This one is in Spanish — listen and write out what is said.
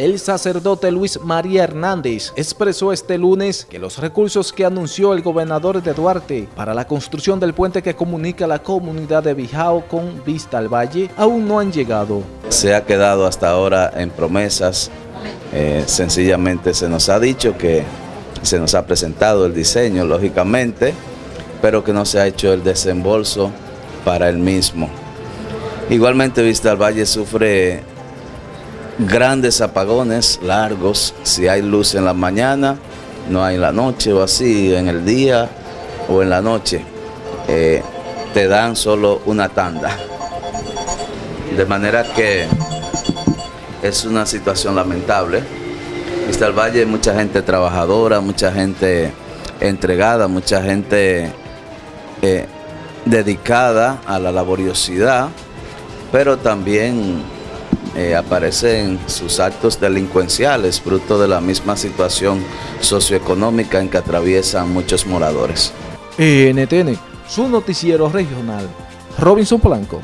El sacerdote Luis María Hernández expresó este lunes que los recursos que anunció el gobernador de Duarte para la construcción del puente que comunica la comunidad de Bijao con Vista al Valle aún no han llegado. Se ha quedado hasta ahora en promesas, eh, sencillamente se nos ha dicho que se nos ha presentado el diseño, lógicamente, pero que no se ha hecho el desembolso para el mismo. Igualmente Vista al Valle sufre grandes apagones largos, si hay luz en la mañana, no hay en la noche o así, en el día o en la noche, eh, te dan solo una tanda. De manera que es una situación lamentable. Vista al Valle mucha gente trabajadora, mucha gente entregada, mucha gente eh, dedicada a la laboriosidad, pero también eh, aparecen sus actos delincuenciales, fruto de la misma situación socioeconómica en que atraviesan muchos moradores. NTN, su noticiero regional, Robinson Blanco.